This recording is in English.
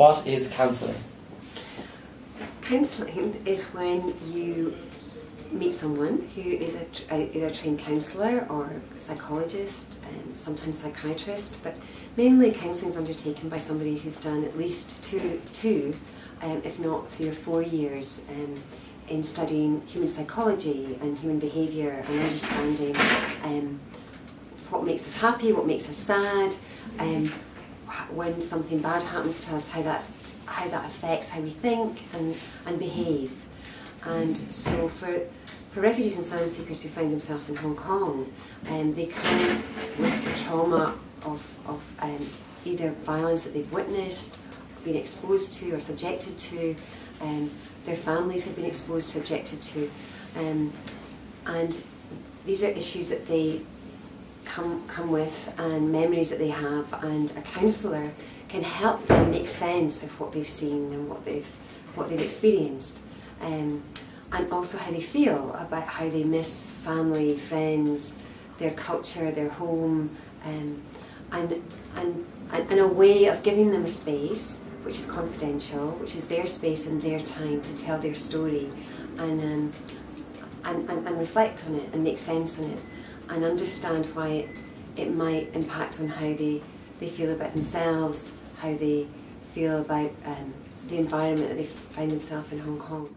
What is counselling? Counselling is when you meet someone who is a, a, either a trained counsellor or psychologist and sometimes psychiatrist, but mainly counselling is undertaken by somebody who's done at least two, two um, if not three or four years um, in studying human psychology and human behaviour and understanding um, what makes us happy, what makes us sad, um, when something bad happens to us, how that's how that affects how we think and, and behave. And so for, for refugees and asylum seekers who find themselves in Hong Kong, um, they come with the trauma of, of um, either violence that they've witnessed, been exposed to or subjected to, um, their families have been exposed to, objected to, um, and these are issues that they come, come with and memories that they have and a counsellor can help them make sense of what they've seen and what they've, what they've experienced. Um, and also how they feel about how they miss family, friends, their culture, their home, um, and, and, and, a way of giving them a space which is confidential, which is their space and their time to tell their story and, um, and, and, and reflect on it and make sense on it and understand why it, it might impact on how they, they feel about themselves, how they feel about um, the environment that they find themselves in Hong Kong.